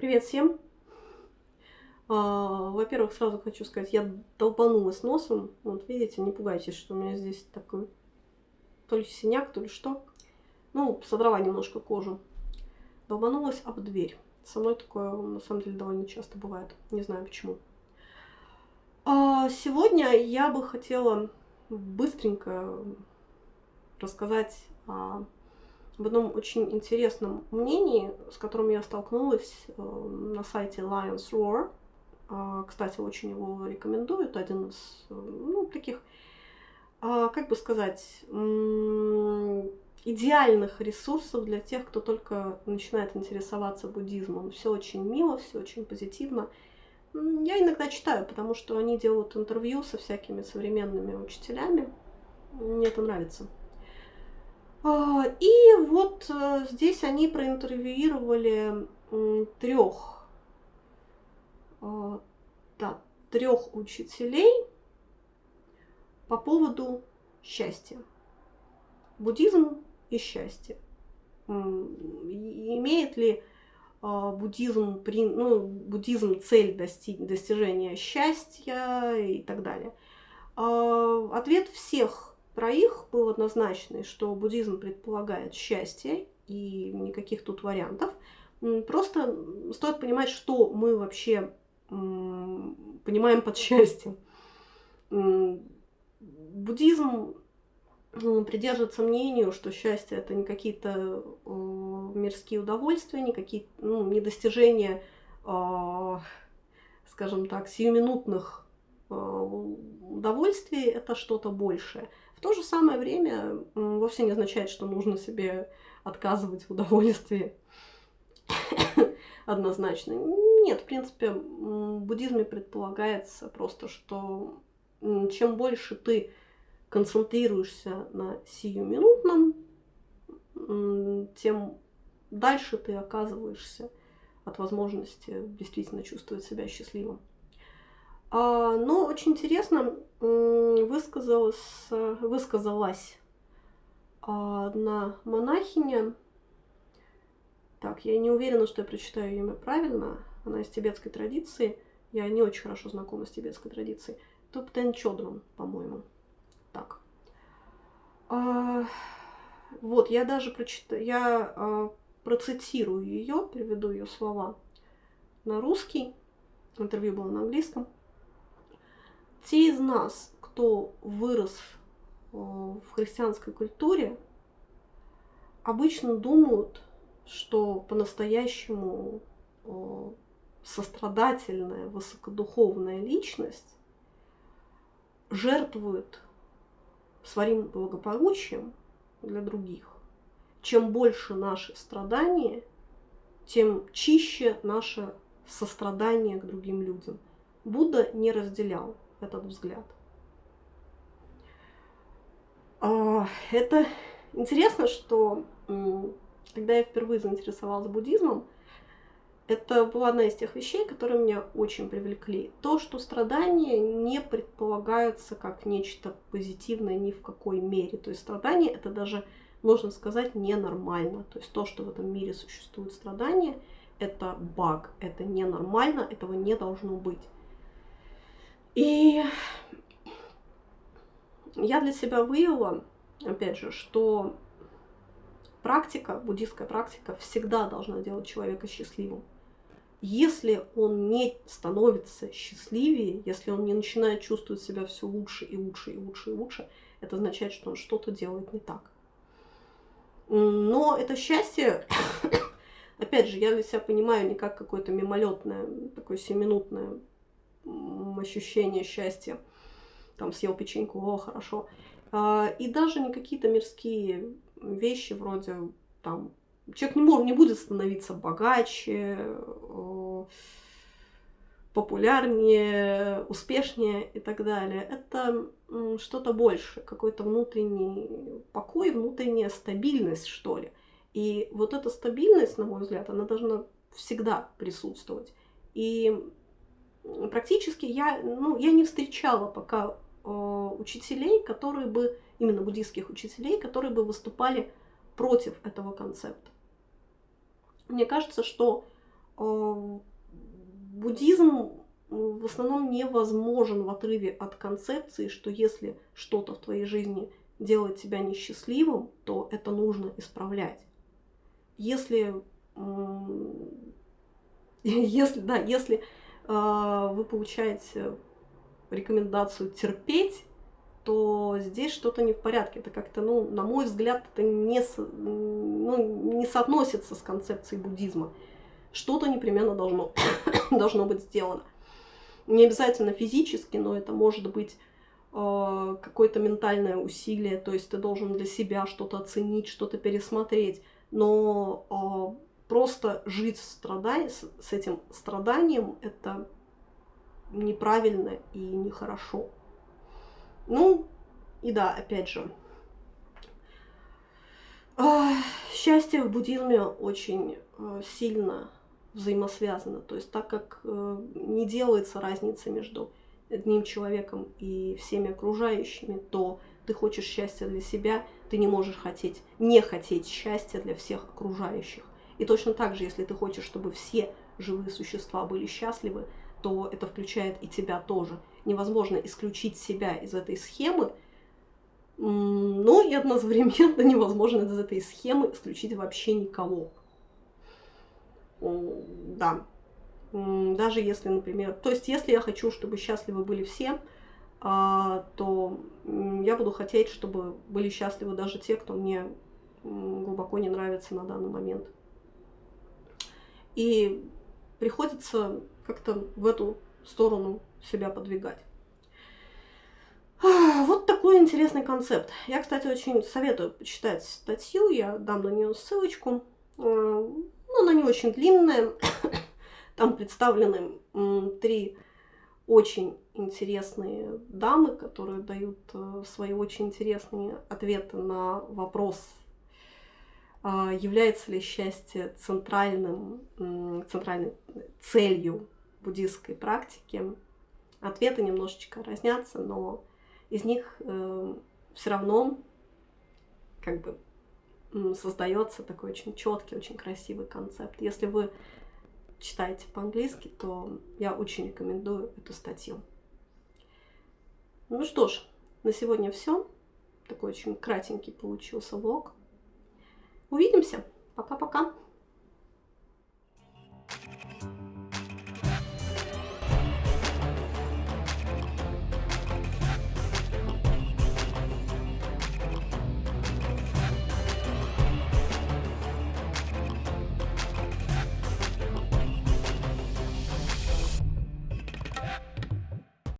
Привет всем! А, Во-первых, сразу хочу сказать, я долбанулась носом. Вот видите, не пугайтесь, что у меня здесь такой то ли синяк, то ли что. Ну, содрала немножко кожу. Долбанулась об дверь. Со мной такое, на самом деле, довольно часто бывает. Не знаю почему. А сегодня я бы хотела быстренько рассказать о об одном очень интересном мнении, с которым я столкнулась э, на сайте Lions Roar. А, кстати, очень его рекомендую. Это один из э, ну, таких, а, как бы сказать, идеальных ресурсов для тех, кто только начинает интересоваться буддизмом. Все очень мило, все очень позитивно. Я иногда читаю, потому что они делают интервью со всякими современными учителями. Мне это нравится. А, и вот э, здесь они проинтервьюировали трех, а, да, трех учителей по поводу счастья. Буддизм и счастье. Имеет ли а, буддизм, ну, буддизм цель дости достижения счастья и так далее? Ответ всех троих был однозначный, что буддизм предполагает счастье, и никаких тут вариантов. Просто стоит понимать, что мы вообще понимаем под счастьем. Буддизм придерживается мнению, что счастье это не какие-то мирские удовольствия, не какие ну, не достижения, а, скажем так, сиюминутных а, удовольствий, это что-то большее. В то же самое время вовсе не означает, что нужно себе отказывать в удовольствии однозначно. Нет, в принципе, в буддизме предполагается просто, что чем больше ты концентрируешься на сиюминутном, тем дальше ты оказываешься от возможности действительно чувствовать себя счастливым. А, но очень интересно высказалась, высказалась одна монахиня. Так, я не уверена, что я прочитаю имя правильно. Она из тибетской традиции. Я не очень хорошо знакома с тибетской традицией. Топтен Чодрон, по-моему. Так. А, вот, я даже прочитаю, я а, процитирую ее, переведу ее слова на русский. Интервью было на английском. Те из нас, кто вырос э, в христианской культуре, обычно думают, что по-настоящему э, сострадательная, высокодуховная личность жертвует своим благополучием для других. Чем больше наши страдания, тем чище наше сострадание к другим людям. Будда не разделял этот взгляд. А, это интересно, что когда я впервые заинтересовалась буддизмом, это была одна из тех вещей, которые меня очень привлекли. То, что страдания не предполагаются как нечто позитивное ни в какой мере. То есть страдания это даже, можно сказать, ненормально. То есть то, что в этом мире существует страдания, это баг, это ненормально, этого не должно быть. И я для себя выявила, опять же, что практика, буддийская практика всегда должна делать человека счастливым. Если он не становится счастливее, если он не начинает чувствовать себя все лучше и лучше и лучше и лучше, это означает, что он что-то делает не так. Но это счастье, опять же, я для себя понимаю не как какое-то мимолетное, такое семинутное ощущение счастья. Там съел печеньку, о, хорошо. А, и даже не какие-то мирские вещи вроде там человек не, может, не будет становиться богаче, популярнее, успешнее и так далее. Это что-то больше, какой-то внутренний покой, внутренняя стабильность, что ли. И вот эта стабильность, на мой взгляд, она должна всегда присутствовать. И практически я, ну, я не встречала пока э, учителей, которые бы, именно буддийских учителей, которые бы выступали против этого концепта. Мне кажется, что э, э, буддизм в основном невозможен в отрыве от концепции, что если что-то в твоей жизни делает тебя несчастливым, то это нужно исправлять. Если, если, да, если э, вы получаете рекомендацию терпеть, то здесь что-то не в порядке. Это как-то, ну, на мой взгляд, это не, ну, не соотносится с концепцией буддизма. Что-то непременно должно, должно быть сделано. Не обязательно физически, но это может быть э, какое-то ментальное усилие, то есть ты должен для себя что-то оценить, что-то пересмотреть. Но э, просто жить страдай, с, с этим страданием это неправильно и нехорошо. Ну, и да, опять же, э, счастье в буддизме очень э, сильно взаимосвязано. То есть так как э, не делается разница между одним человеком и всеми окружающими, то ты хочешь счастья для себя, ты не можешь хотеть, не хотеть счастья для всех окружающих. И точно так же, если ты хочешь, чтобы все живые существа были счастливы, то это включает и тебя тоже. Невозможно исключить себя из этой схемы, но и одновременно невозможно из этой схемы исключить вообще никого да, даже если, например, то есть если я хочу, чтобы счастливы были все, а, то я буду хотеть, чтобы были счастливы даже те, кто мне глубоко не нравится на данный момент. И приходится как-то в эту сторону себя подвигать. Вот такой интересный концепт. Я, кстати, очень советую почитать статью, я дам на нее ссылочку. Ну, она не очень длинная. Там представлены три очень интересные дамы, которые дают э, свои очень интересные ответы на вопрос, является ли счастье центральным, центральной целью буддийской практики. Ответы немножечко разнятся, но из них э, все равно как бы создается такой очень четкий, очень красивый концепт. Если вы читаете по-английски, то я очень рекомендую эту статью. Ну что ж, на сегодня все. Такой очень кратенький получился влог. Увидимся. Пока-пока.